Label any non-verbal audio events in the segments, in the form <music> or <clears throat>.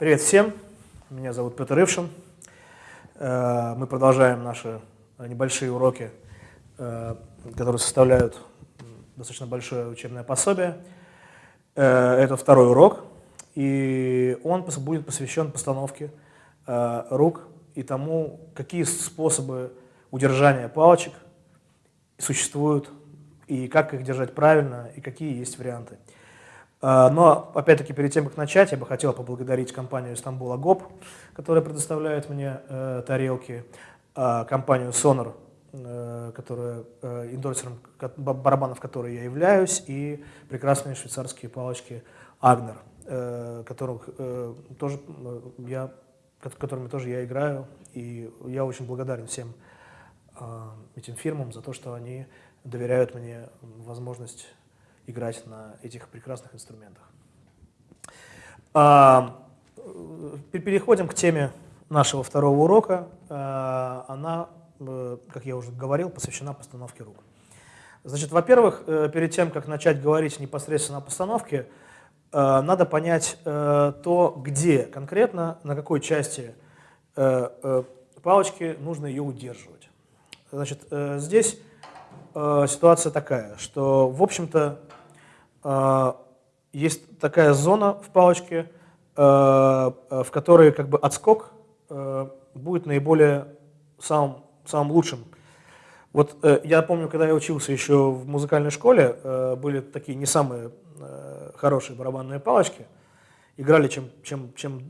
Привет всем, меня зовут Петр Ившин. Э, мы продолжаем наши небольшие уроки, э, которые составляют достаточно большое учебное пособие. Э, это второй урок, и он будет посвящен постановке рук и тому, какие способы удержания палочек существуют, и как их держать правильно, и какие есть варианты. А, но, опять-таки, перед тем, как начать, я бы хотел поблагодарить компанию Istanbul Agop, которая предоставляет мне э, тарелки, э, компанию Sonor, э, которая э, индорсером барабанов которой я являюсь, и прекрасные швейцарские палочки Agner, э, которых, э, тоже, э, я, которыми тоже я играю, и я очень благодарен всем э, этим фирмам за то, что они доверяют мне возможность играть на этих прекрасных инструментах. А, переходим к теме нашего второго урока. А, она, э, как я уже говорил, посвящена постановке рук. Значит, во-первых, э, перед тем, как начать говорить непосредственно о постановке, э, надо понять то, где конкретно, на какой части палочки нужно ее удерживать. Значит, здесь ситуация такая, что, в общем-то, есть такая зона в палочке, а, а, в которой как бы отскок будет наиболее самым, самым лучшим. Вот э, я помню, когда я учился еще в музыкальной школе, э, были такие не самые э, хорошие барабанные палочки, играли чем, чем, чем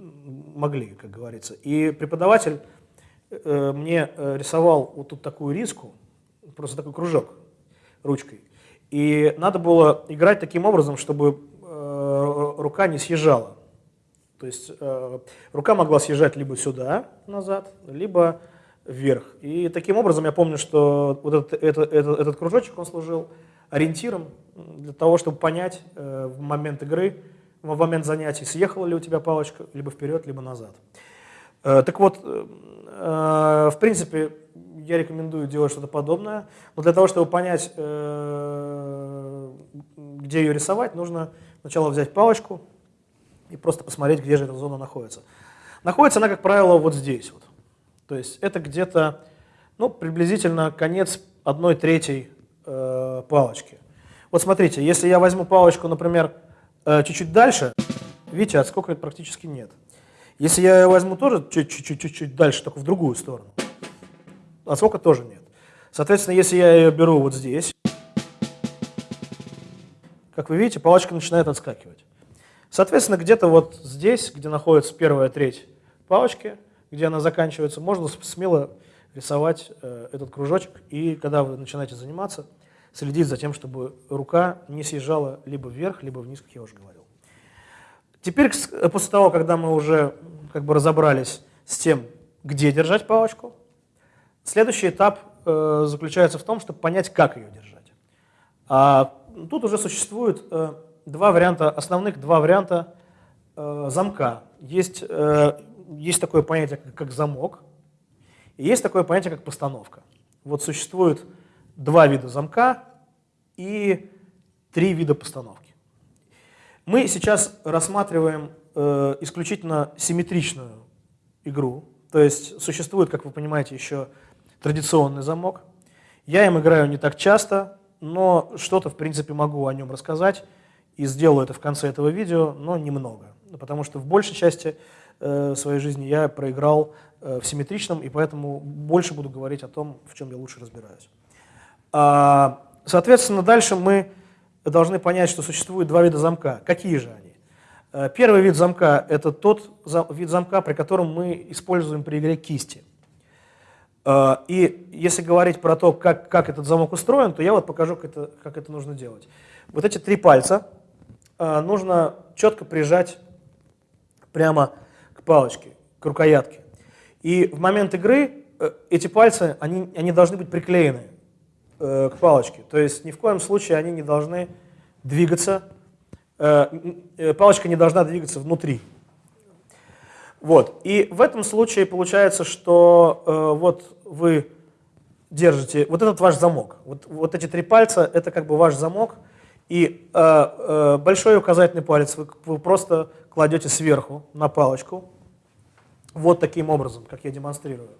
могли, как говорится. И преподаватель мне рисовал вот тут такую риску, просто такой кружок ручкой. И надо было играть таким образом, чтобы э, рука не съезжала. То есть э, рука могла съезжать либо сюда, назад, либо вверх. И таким образом я помню, что вот этот, этот, этот, этот кружочек, он служил ориентиром для того, чтобы понять э, в момент игры, в момент занятий, съехала ли у тебя палочка либо вперед, либо назад. Э, так вот, э, э в принципе, я рекомендую делать что-то подобное. Но для того, чтобы понять, где ее рисовать, нужно сначала взять палочку и просто посмотреть, где же эта зона находится. Находится она, как правило, вот здесь. Вот. То есть это где-то ну, приблизительно конец одной третьей палочки. Вот смотрите, если я возьму палочку, например, чуть-чуть дальше, видите, отскока практически нет. Если я возьму тоже чуть-чуть дальше, только в другую сторону, отскока тоже нет. Соответственно, если я ее беру вот здесь, как вы видите, палочка начинает отскакивать. Соответственно, где-то вот здесь, где находится первая треть палочки, где она заканчивается, можно смело рисовать э, этот кружочек. И когда вы начинаете заниматься, следить за тем, чтобы рука не съезжала либо вверх, либо вниз, как я уже говорил. Теперь, после того, когда мы уже как бы разобрались с тем, где держать палочку, Следующий этап э, заключается в том, чтобы понять, как ее держать. А тут уже существует э, два варианта, основных два варианта э, замка. Есть, э, есть такое понятие, как, как замок, и есть такое понятие, как постановка. Вот существует два вида замка и три вида постановки. Мы сейчас рассматриваем э, исключительно симметричную игру, то есть существует, как вы понимаете, еще традиционный замок. Я им играю не так часто, но что-то, в принципе, могу о нем рассказать и сделаю это в конце этого видео, но немного. Потому что в большей части э, своей жизни я проиграл э, в симметричном, и поэтому больше буду говорить о том, в чем я лучше разбираюсь. А, соответственно, дальше мы должны понять, что существует два вида замка. Какие же они? Э, первый вид замка – это тот вид замка, при котором мы используем при игре кисти. А, и если говорить про то, как, как этот замок устроен, то я вот покажу, как это, как это нужно делать. Вот эти три пальца а, нужно четко прижать прямо к палочке, к рукоятке. И в момент игры э, эти пальцы, они, они должны быть приклеены э, к палочке. То есть ни в коем случае они не должны двигаться, э, палочка не должна двигаться внутри. Вот. И в этом случае получается, что э, вот вы держите, вот этот ваш замок, вот, вот эти три пальца, это как бы ваш замок, И э, э, большой указательный палец вы, вы просто кладете сверху на палочку, вот таким образом, как я демонстрирую.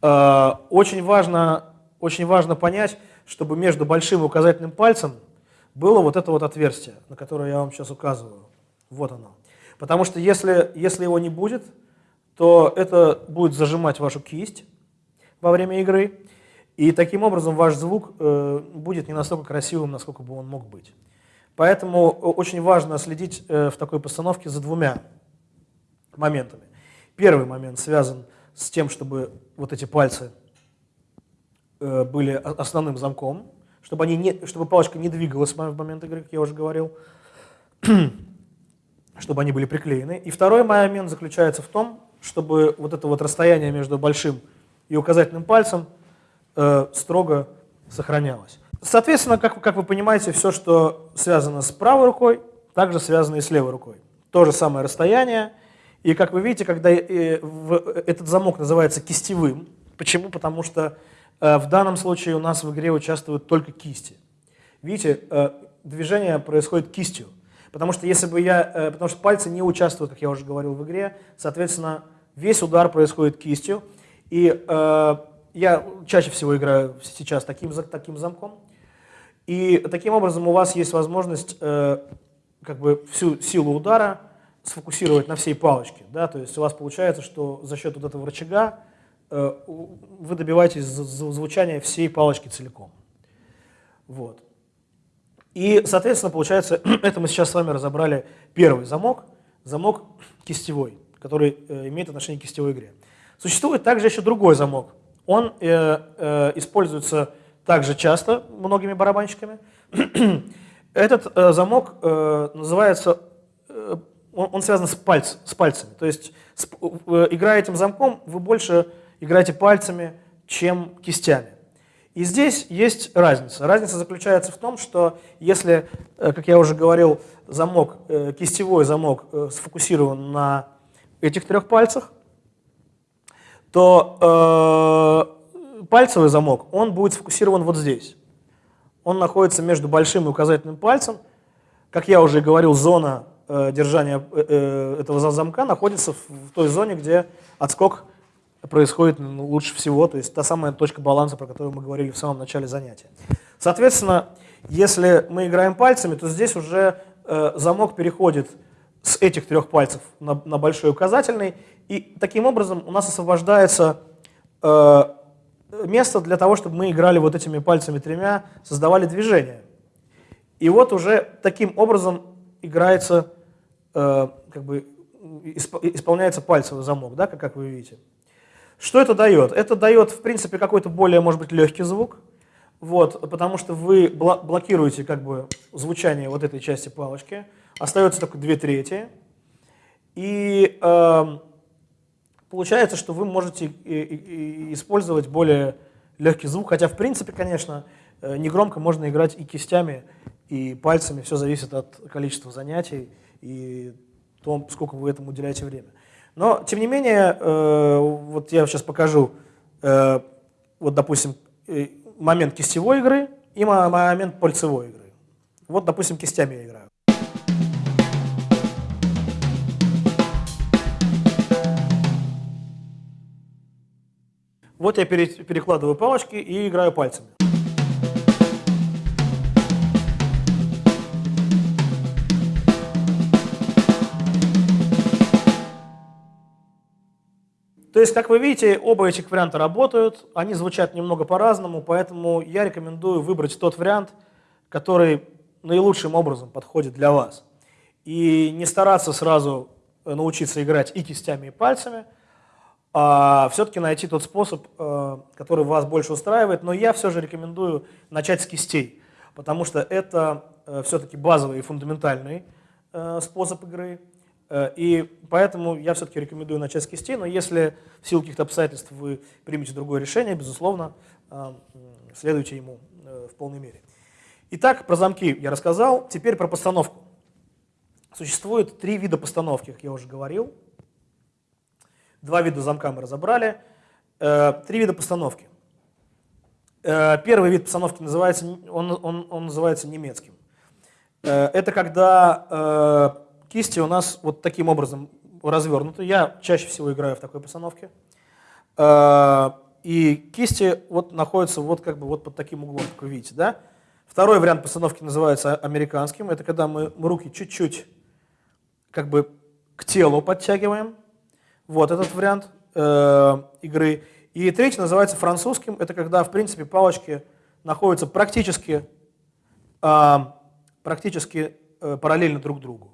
Э, очень, важно, очень важно понять, чтобы между большим и указательным пальцем было вот это вот отверстие, на которое я вам сейчас указываю. Вот оно. Потому что если, если его не будет, то это будет зажимать вашу кисть во время игры, и таким образом ваш звук э, будет не настолько красивым, насколько бы он мог быть. Поэтому очень важно следить э, в такой постановке за двумя моментами. Первый момент связан с тем, чтобы вот эти пальцы э, были основным замком, чтобы, они не, чтобы палочка не двигалась в момент игры, как я уже говорил, <clears throat> чтобы они были приклеены. И второй момент заключается в том, чтобы вот это вот расстояние между большим и указательным пальцем э, строго сохранялось. Соответственно, как, как вы понимаете, все, что связано с правой рукой, также связано и с левой рукой. То же самое расстояние. И как вы видите, когда э, в, этот замок называется кистевым, почему? Потому что э, в данном случае у нас в игре участвуют только кисти. Видите, э, движение происходит кистью. Потому что если бы я, э, потому что пальцы не участвуют, как я уже говорил в игре, соответственно, весь удар происходит кистью. И э, я чаще всего играю сейчас таким, таким замком. И таким образом у вас есть возможность э, как бы всю силу удара сфокусировать на всей палочке. Да? То есть у вас получается, что за счет вот этого рычага э, вы добиваетесь звучания всей палочки целиком. Вот. И, соответственно, получается, <clears throat> это мы сейчас с вами разобрали первый замок, замок кистевой, который э, имеет отношение к кистевой игре. Существует также еще другой замок. Он э, э, используется также часто многими барабанщиками. <clears throat> Этот э, замок э, называется, э, он, он связан с, пальц, с пальцами. То есть, с, э, играя этим замком, вы больше играете пальцами, чем кистями. И здесь есть разница. Разница заключается в том, что если, э, как я уже говорил, замок, э, кистевой замок э, сфокусирован на этих трех пальцах, то э, пальцевый замок, он будет сфокусирован вот здесь. Он находится между большим и указательным пальцем. Как я уже говорил, зона э, держания э, этого замка находится в той зоне, где отскок происходит ну, лучше всего, то есть та самая точка баланса, про которую мы говорили в самом начале занятия. Соответственно, если мы играем пальцами, то здесь уже э, замок переходит с этих трех пальцев на, на большой указательный, и таким образом у нас освобождается э, место для того, чтобы мы играли вот этими пальцами тремя, создавали движение. И вот уже таким образом играется, э, как бы исп, исполняется пальцевый замок, да, как, как вы видите. Что это дает? Это дает, в принципе, какой-то более, может быть, легкий звук, вот, потому что вы блокируете как бы звучание вот этой части палочки, остается только две трети, и э, получается, что вы можете использовать более легкий звук, хотя, в принципе, конечно, э, негромко можно играть и кистями, и пальцами, все зависит от количества занятий и том, сколько вы этому уделяете время. Но, тем не менее, э, вот я сейчас покажу, э, вот, допустим, э, момент кистевой игры и момент пальцевой игры. Вот, допустим, кистями я играю. Вот я перекладываю палочки и играю пальцами. То есть, как вы видите, оба этих варианта работают, они звучат немного по-разному, поэтому я рекомендую выбрать тот вариант, который наилучшим образом подходит для вас. И не стараться сразу научиться играть и кистями, и пальцами, а все-таки найти тот способ, э, который вас больше устраивает. Но я все же рекомендую начать с кистей, потому что это э, все-таки базовый и фундаментальный э, способ игры. Э, и поэтому я все-таки рекомендую начать с кистей, но если в силу каких-то обстоятельств вы примете другое решение, безусловно, э, следуйте ему э, в полной мере. Итак, про замки я рассказал, теперь про постановку. Существует три вида постановки, как я уже говорил. Два вида замка мы разобрали. Три вида постановки. Первый вид постановки называется, он, он, он называется немецким. Это когда кисти у нас вот таким образом развернуты. Я чаще всего играю в такой постановке. Э, и кисти вот находятся вот как бы вот под таким углом, как вы видите, да? Второй вариант постановки называется американским. Это когда мы руки чуть-чуть как бы к телу подтягиваем. Вот этот вариант э, игры. И третий называется французским. Это когда, в принципе, палочки находятся практически, э, практически э, параллельно друг другу.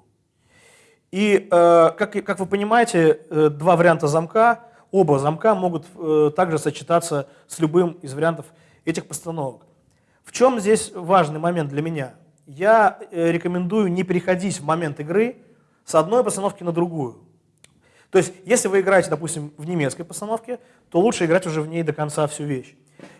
И, э, как, как вы понимаете, э, два варианта замка, оба замка могут э, также сочетаться с любым из вариантов этих постановок. В чем здесь важный момент для меня? Я рекомендую не переходить в момент игры с одной постановки на другую. То есть, если вы играете, допустим, в немецкой постановке, то лучше играть уже в ней до конца всю вещь.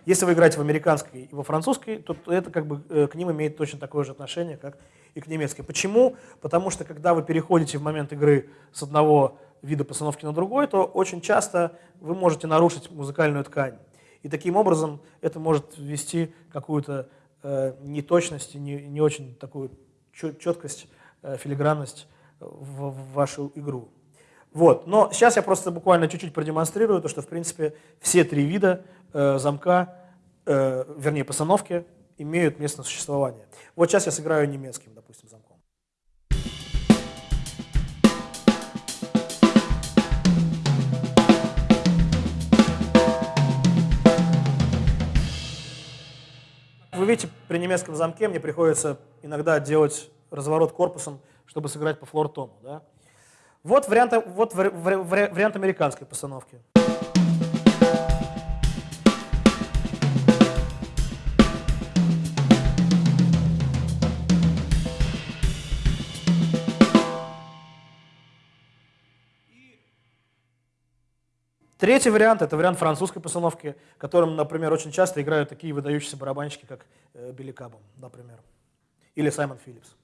Если вы играете в американской и во французской, то это как бы э, к ним имеет точно такое же отношение, как и к немецкой. Почему? Потому что когда вы переходите в момент игры с одного вида постановки на другой, то очень часто вы можете нарушить музыкальную ткань. И таким образом это может ввести какую-то э, неточность, не, не очень такую четкость, э, филигранность в, в вашу игру. Вот. Но сейчас я просто буквально чуть-чуть продемонстрирую то, что в принципе все три вида э, замка, э, вернее постановки, имеют место существования. Вот сейчас я сыграю немецким, допустим, замком. Вы видите, при немецком замке мне приходится иногда делать разворот корпусом, чтобы сыграть по флор-тону. Да? Вот, вариант, вот вариант американской постановки. Третий вариант – это вариант французской постановки, которым, например, очень часто играют такие выдающиеся барабанщики, как э, Билли Кабом, например, или Саймон Филлипс.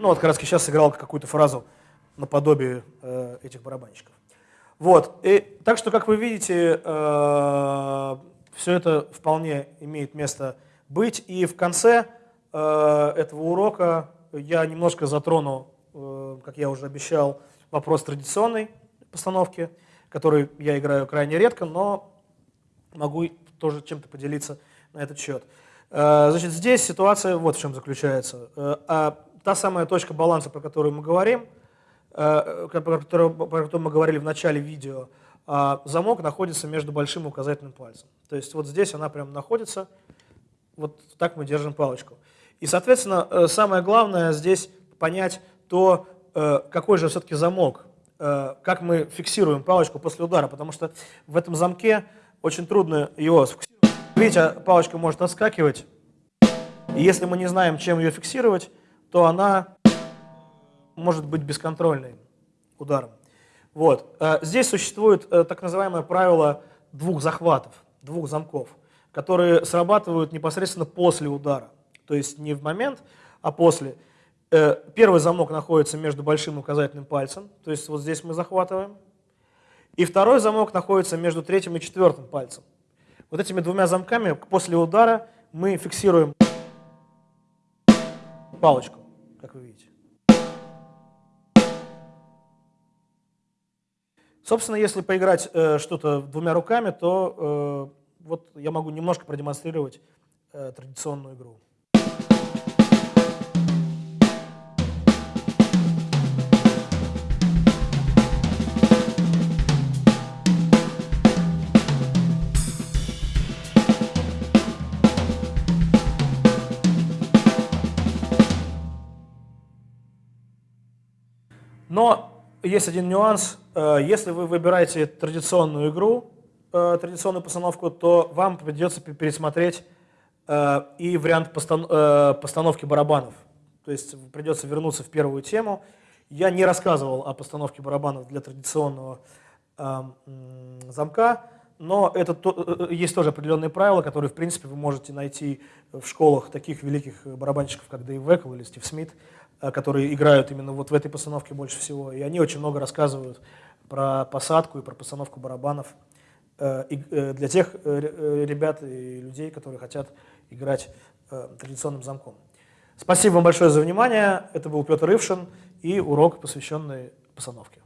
Ну вот как раз сейчас сыграл какую-то фразу наподобие э, этих барабанщиков. Вот, и, так что, как вы видите, э, все это вполне имеет место быть. И в конце э, этого урока я немножко затрону, э, как я уже обещал, вопрос традиционной постановки, который я играю крайне редко, но могу тоже чем-то поделиться на этот счет. Э, значит, здесь ситуация вот в чем заключается. Э, а та самая точка баланса, про которую мы говорим, э, про которую, про которую мы говорили в начале видео, а замок находится между большим и указательным пальцем. То есть вот здесь она прям находится, вот так мы держим палочку. И, соответственно, э, самое главное здесь понять то, э, какой же все-таки замок, как мы фиксируем палочку после удара, потому что в этом замке очень трудно его сфиксировать. Видите, палочка может отскакивать, и если мы не знаем, чем ее фиксировать, то она может быть бесконтрольной ударом. Вот. Э, здесь существует э, так называемое правило двух захватов, двух замков, которые срабатывают непосредственно после удара. То есть не в момент, а после. Э, первый замок находится между большим и указательным пальцем, то есть вот здесь мы захватываем. И второй замок находится между третьим и четвертым пальцем. Вот этими двумя замками после удара мы фиксируем палочку как вы видите. Собственно, если поиграть э, что-то двумя руками, то э, вот я могу немножко продемонстрировать э, традиционную игру. Есть один нюанс. Э, если вы выбираете традиционную игру, э, традиционную постановку, то вам придется пересмотреть э, и вариант постановки барабанов. То есть придется вернуться в первую тему. Я не рассказывал о постановке барабанов для традиционного замка, но это есть тоже определенные правила, которые, в принципе, вы можете найти в школах таких великих барабанщиков, как Дэйв Векл или Стив Смит, которые играют именно вот в этой постановке больше всего. И они очень много рассказывают про посадку и про постановку барабанов э, для тех ребят и людей, которые хотят играть традиционным замком. Спасибо вам большое за внимание. Это был Петр Ившин и урок, посвященный постановке.